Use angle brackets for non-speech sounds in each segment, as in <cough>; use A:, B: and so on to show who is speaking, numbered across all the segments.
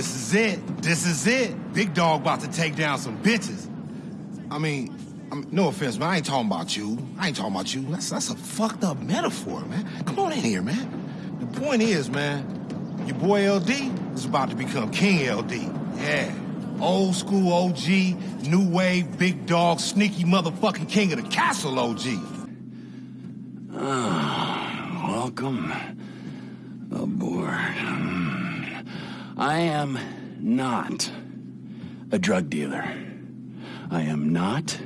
A: This is it. This is it. Big dog about to take down some bitches. I mean, I mean, no offense, man. I ain't talking about you. I ain't talking about you. That's that's a fucked up metaphor, man. Come on in here, man. The point is, man, your boy LD is about to become King LD. Yeah. Old school OG, new wave, big dog, sneaky motherfucking king of the castle OG.
B: Ah, welcome aboard. I am not a drug dealer. I am not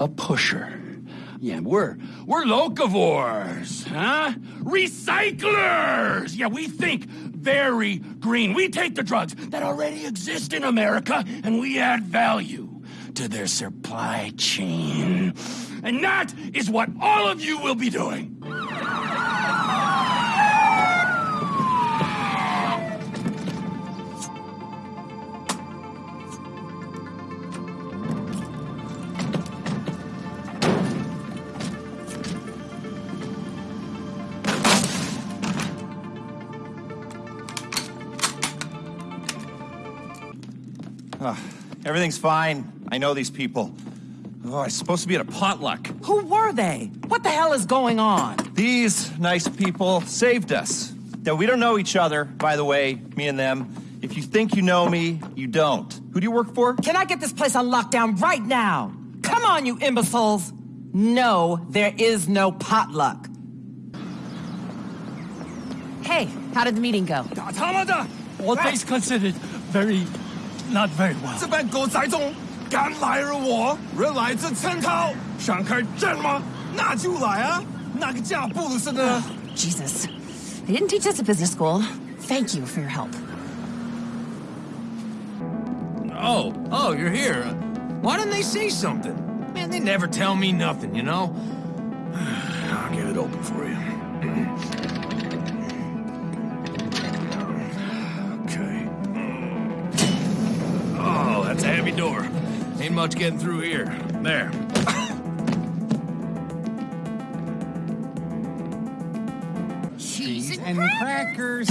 B: a pusher. Yeah, we're we're locavores, huh? Recyclers! Yeah, we think very green. We take the drugs that already exist in America and we add value to their supply chain. And that is what all of you will be doing.
C: Uh, everything's fine. I know these people. Oh, I was supposed to be at a potluck.
D: Who were they? What the hell is going on?
C: These nice people saved us. Now, we don't know each other, by the way, me and them. If you think you know me, you don't. Who do you work for?
D: Can I get this place on lockdown right now? Come on, you imbeciles! No, there is no potluck.
E: Hey, how did the meeting go?
F: Automata! All things considered, very not very well.
G: 这班狗仔中敢来而我，人来这称号，想开战吗？那就来啊！那个架步子呢？
E: Jesus. They didn't teach us at business school. Thank you for your help.
F: Oh, oh, you're here. Why didn't they say something? Man, they never tell me nothing, you know? <sighs> I'll get it open for you. <clears throat> door. Ain't much getting through here. There.
H: Cheese and crackers.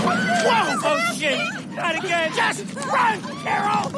F: Whoa! Oh, shit! Not again! Just run, Carol! My...